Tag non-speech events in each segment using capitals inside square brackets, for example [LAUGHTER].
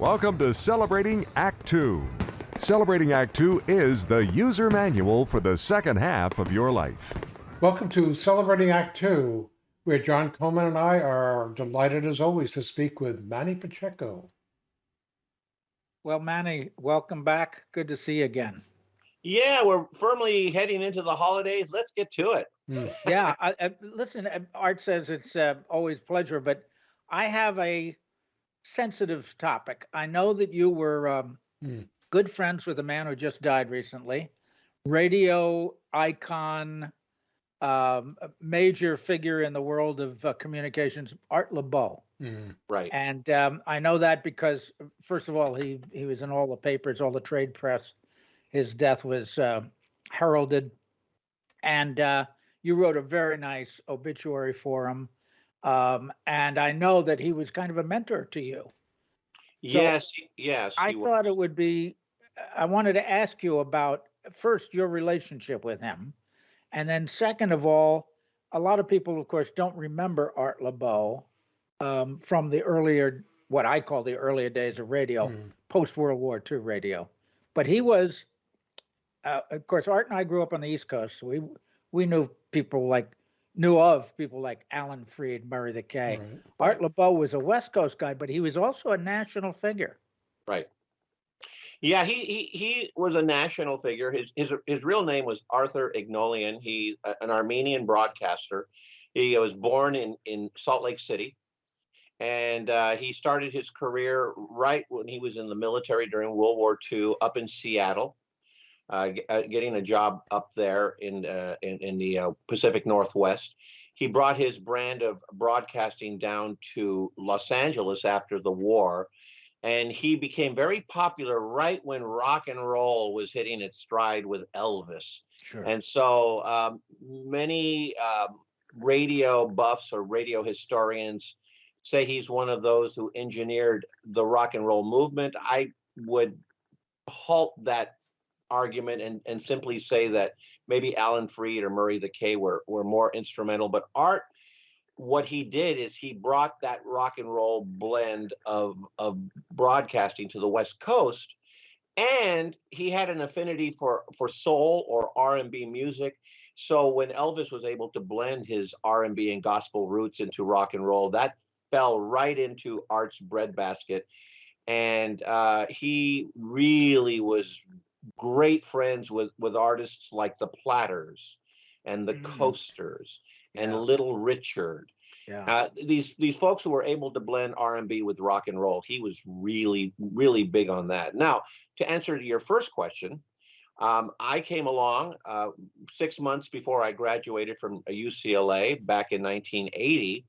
Welcome to Celebrating Act Two. Celebrating Act Two is the user manual for the second half of your life. Welcome to Celebrating Act Two, where John Coleman and I are delighted as always to speak with Manny Pacheco. Well, Manny, welcome back. Good to see you again. Yeah, we're firmly heading into the holidays. Let's get to it. Mm. Yeah, I, I, listen, uh, Art says it's uh, always pleasure, but I have a sensitive topic. I know that you were um, Mm. good friends with a man who just died recently, radio icon, um, major figure in the world of uh, communications, Art Laboe. Mm. Right. And um, I know that because, uh, first of all, he he was in all the papers, all the trade press. His death was uh, heralded, and uh, you wrote a very nice obituary for him. Um, and I know that he was kind of a mentor to you. yes. Yes. I he thought it would be. I wanted to ask you about first your relationship with him, and then second of all, a lot of people, of course, don't remember Art Laboe um, from the earlier, what I call the earlier days of radio, Mm. post World War II radio. But he was, uh, of course, Art and I grew up on the East Coast. So we we knew people like knew of people like Alan Freed, Murray the K. Right. Art Laboe was a West Coast guy, but he was also a national figure. Right. Yeah, he, he he was a national figure. His his his real name was Arthur Egnoian. He an Armenian broadcaster. He was born in in Salt Lake City, and uh, he started his career right when he was in the military during World War II, up in Seattle, g- getting a job up there in uh, in, in the uh, Pacific Northwest. He brought his brand of broadcasting down to Los Angeles after the war and he became very popular right when rock and roll was hitting its stride with Elvis. Sure. And so um, many um, radio buffs or radio historians say he's one of those who engineered the rock and roll movement. I would halt that argument and, and simply say that maybe Alan Freed or Murray the K were, were more instrumental, but Art what he did is he brought that rock and roll blend of of broadcasting to the west coast and he had an affinity for for soul or r&b music. So when elvis was able to blend his r&b and gospel roots into rock and roll that fell right into art's breadbasket. And uh, he really was great friends with with artists like the platters and the Mm. coasters and Yeah. Little Richard. Yeah. Uh, these these folks who were able to blend R and B with rock and roll, he was really really big on that. Now, to answer to your first question, um, I came along uh, six months before I graduated from UCLA back in 1980,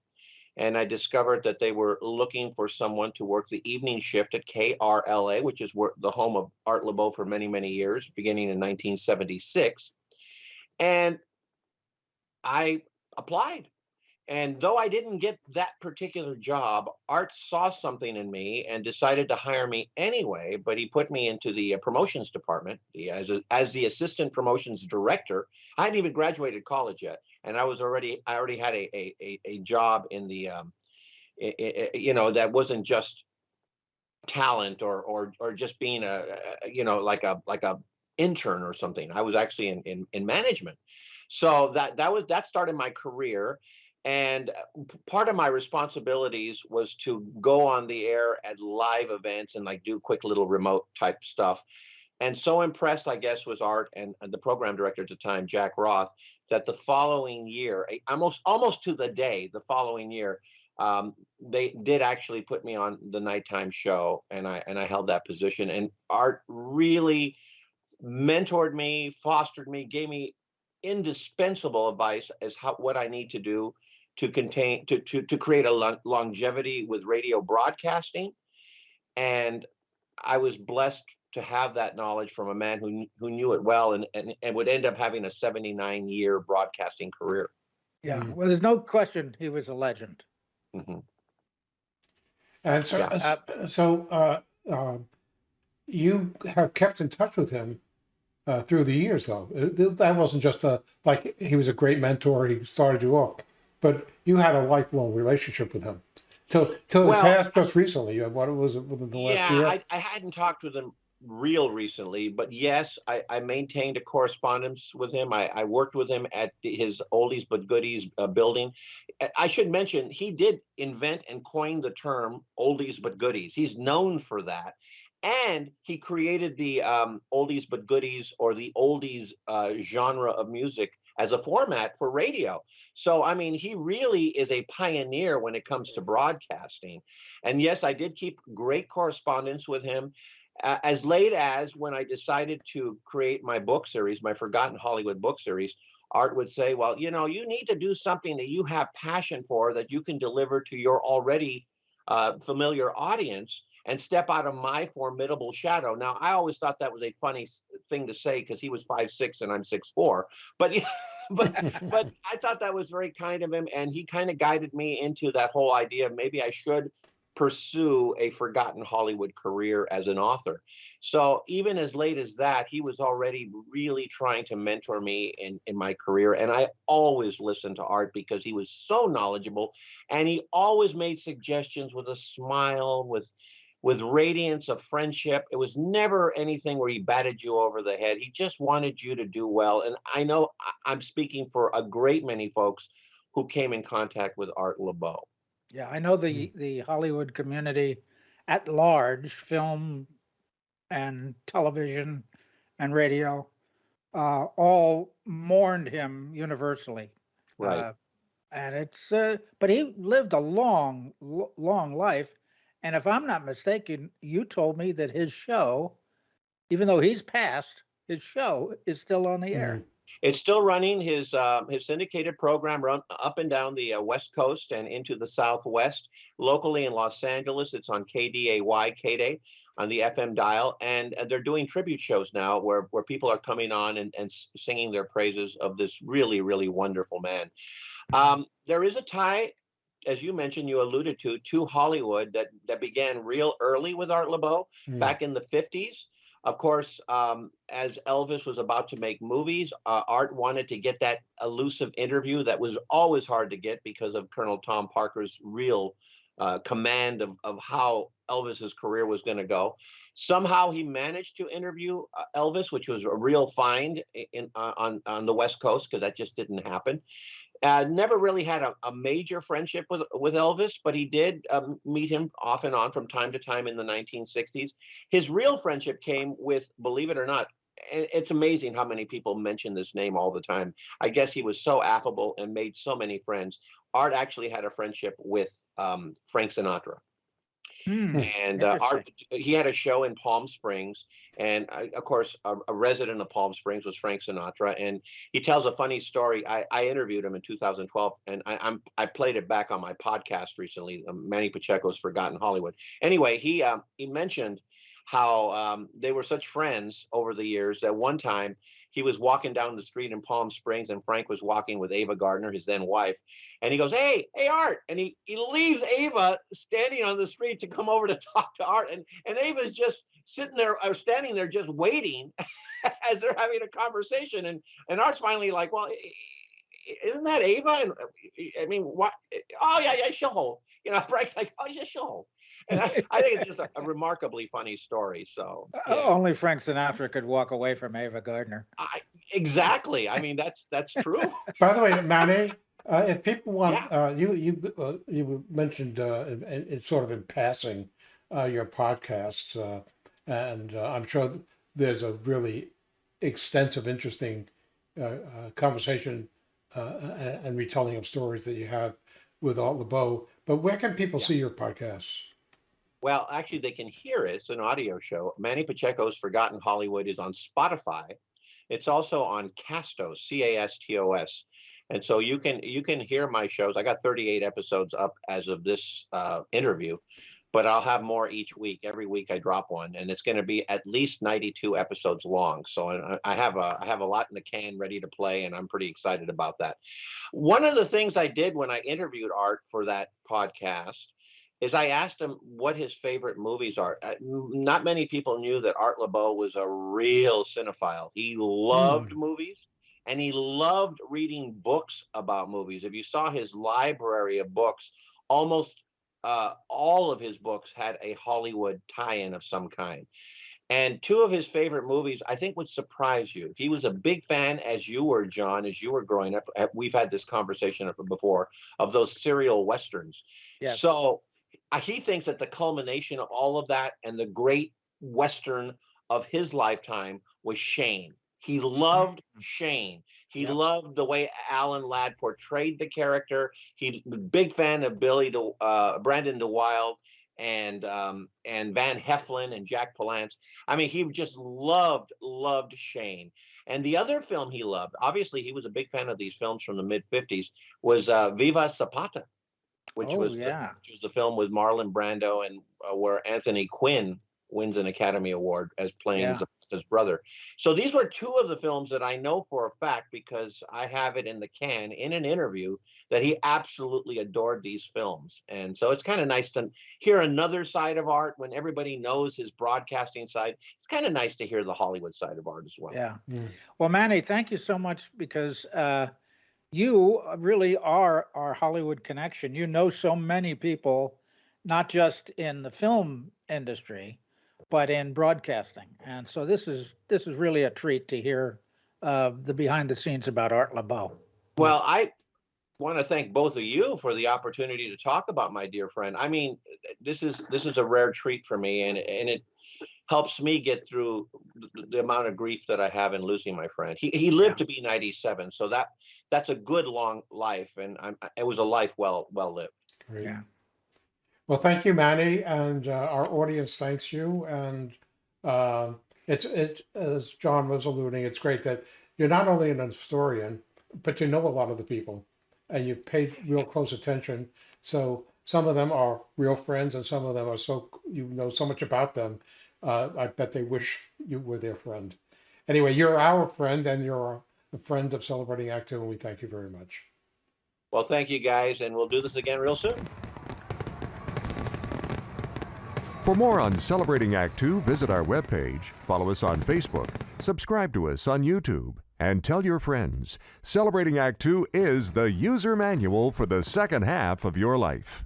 and I discovered that they were looking for someone to work the evening shift at KRLA, which is where the home of Art Laboe for many many years, beginning in 1976, and I applied. And though I didn't get that particular job, Art saw something in me and decided to hire me anyway. But he put me into the uh, promotions department the, as, a, as the assistant promotions director. I hadn't even graduated college yet, and I was already I already had a a, a, job in the um, i- i- i- you know that wasn't just talent or or or just being a, a you know like a like a intern or something. I was actually in in, in management. So that that was that started my career, and uh, part of my responsibilities was to go on the air at live events and like do quick little remote type stuff. And so impressed, I guess, was Art and, and the program director at the time, Jack Roth, that the following year, almost almost to the day, the following year, um, they did actually put me on the nighttime show, and I and I held that position. And Art really mentored me, fostered me, gave me indispensable advice as how what I need to do to contain to to to create a lon- longevity with radio broadcasting, and I was blessed to have that knowledge from a man who who knew it well and and, and would end up having a 79 year broadcasting career. Yeah. Mm. Well, there's no question he was a legend. Mhm. And so, Yeah. uh, so uh, uh, you have kept in touch with him uh, through the years, though. It- That wasn't just a like he was a great mentor. He started you off, but you had a lifelong relationship with him. till till Well, it passed just recently. Uh, What was it within the last Yeah, year? I, I hadn't talked with him real recently, but yes, I, I maintained a correspondence with him. I, I worked with him at his oldies but goodies uh, building. I- should mention he did invent and coin the term oldies but goodies. He's known for that. And he created the um, oldies but goodies or the oldies uh, genre of music as a format for radio. So, I mean, he really is a pioneer when it comes to broadcasting. And yes, I did keep great correspondence with him. Uh, as late as when I decided to create my book series, my Forgotten Hollywood book series, Art would say, Well, you know, you need to do something that you have passion for that you can deliver to your already uh, familiar audience and step out of my formidable shadow. Now, I always thought that was a funny thing to say because he was five six and I'm six four, but [LAUGHS] but [LAUGHS] but I thought that was very kind of him, and he kind of guided me into that whole idea of maybe I should pursue a forgotten Hollywood career as an author. So even as late as that, he was already really trying to mentor me in, in my career. And I always listened to Art because he was so knowledgeable and he always made suggestions with a smile, with with radiance of friendship. It was never anything where he batted you over the head. He just wanted you to do well. And I know I'm speaking for a great many folks who came in contact with Art Laboe. Yeah, I know the the Hollywood community at large, film and television and radio, uh, all mourned him universally. Right. Uh, and it's uh, but he lived a long, long life. And if I'm not mistaken, you told me that his show, even though he's passed, his show is still on the air. It's still running his uh, his syndicated program run up and down the uh, West Coast and into the Southwest. Locally in Los Angeles, it's on KDAY KDAY on the FM dial, and uh, they're doing tribute shows now where where people are coming on and, and singing their praises of this really really wonderful man. Um, there is a tie, as you mentioned, you alluded to, to Hollywood that that began real early with Art Laboe Mm. back in the 50s. Of course, um, as Elvis was about to make movies, uh, Art wanted to get that elusive interview that was always hard to get because of Colonel Tom Parker's real uh, command of, of how Elvis's career was going to go. Somehow he managed to interview uh, Elvis, which was a real find in, uh, on, on the West Coast because that just didn't happen. Uh, never really had a, a major friendship with, with Elvis, but he did um, meet him off and on from time to time in the 1960s. His real friendship came with, believe it or not, it's amazing how many people mention this name all the time. I guess he was so affable and made so many friends. Art actually had a friendship with um, Frank Sinatra Hmm. and uh, Interesting. he had a show in Palm Springs, and uh, of course a, a resident of Palm Springs was Frank Sinatra, and he tells a funny story. I, I interviewed him in 2012, and I, I'm I played it back on my podcast recently, um, Manny Pacheco's Forgotten Hollywood. Anyway, he um, he mentioned how um, they were such friends over the years that one time he was walking down the street in Palm Springs, and Frank was walking with Ava Gardner, his then wife, and he goes, "Hey, hey, Art!" And he he leaves Ava standing on the street to come over to [LAUGHS] talk to Art, and and Ava's just sitting there or standing there just waiting [LAUGHS] as they're having a conversation, and and Art's finally like, "Well, isn't that Ava?" And I mean, what? Oh yeah, yeah, she'll hold. You know, [LAUGHS] Frank's like, "Oh yeah, she'll hold." And [LAUGHS] I, I think it's just a, a remarkably funny story. So yeah. Only Frank Sinatra could walk away from Ava Gardner. I, exactly. I mean, that's that's true. [LAUGHS] By the way, Manny, uh, if people want, Yeah. uh, you you uh, you mentioned uh, in, in, in sort of in passing uh, your podcast, uh, and uh, I'm sure there's a really extensive, interesting uh, uh, conversation uh, and, and retelling of stories that you have with Art Laboe. But where can people Yeah. see your podcasts? Well, actually, they can hear it. It's an audio show. Manny Pacheco's Forgotten Hollywood is on Spotify. It's also on Castos, C-A-S-T-O-S. And so you can you can hear my shows. I got 38 episodes up as of this uh, interview, but I'll have more each week. Every week I drop one, and it's going to be at least 92 episodes long. So I, I have a I have a lot in the can ready to play, and I'm pretty excited about that. One of the things I did when I interviewed Art for that podcast is I asked him what his favorite movies are. Uh, Not many people knew that Art Laboe was a real cinephile. He loved movies and he loved reading books about movies. If you saw his library of books, almost uh, all of his books had a Hollywood tie-in of some kind. And two of his favorite movies, I think, would surprise you. He was a big fan, as you were, John, as you were growing up. We've had this conversation before of those serial westerns. Yes. So he thinks that the culmination of all of that and the great western of his lifetime was Shane. He loved Shane. He Yep. loved the way Alan Ladd portrayed the character. He big fan of Billy, De, uh, Brandon deWilde, and um, and Van Heflin and Jack Palance. I mean, he just loved loved Shane. And the other film he loved, obviously, he was a big fan of these films from the mid '50s, was uh, Viva Zapata, which Oh, was the, yeah. which was the film with Marlon Brando and uh, where Anthony Quinn wins an Academy Award as playing Yeah. Zapata's brother. So these were two of the films that I know for a fact because I have it in the can in an interview that he absolutely adored these films. And so it's kind of nice to hear another side of art when everybody knows his broadcasting side. It's kind of nice to hear the Hollywood side of art as well. Yeah. Mm. Well, Manny, thank you so much because uh, you really are our Hollywood connection. You know so many people, not just in the film industry, but in broadcasting. And so this is this is really a treat to hear uh, the behind the scenes about Art Laboe. Well, I want to thank both of you for the opportunity to talk about my dear friend. I mean, this is this is a rare treat for me, and and it helps me get through the, the amount of grief that I have in losing my friend. He he lived to be 97, so that that's a good long life, and I'm, it was a life well well lived. Great. Yeah. Well, thank you, Manny, and uh, our audience thanks you. And uh, it's it as John was alluding, it's great that you're not only an historian, but you know a lot of the people, and you've paid real close attention. So some of them are real friends, and some of them are so you know so much about them. Uh, I bet they wish you were their friend. Anyway, you're our friend, and you're a friend of Celebrating Act Two, and we thank you very much. Well, thank you guys, and we'll do this again real soon. For more on Celebrating Act Two, visit our webpage, follow us on Facebook, subscribe to us on YouTube, and tell your friends. Celebrating Act Two is the user manual for the second half of your life.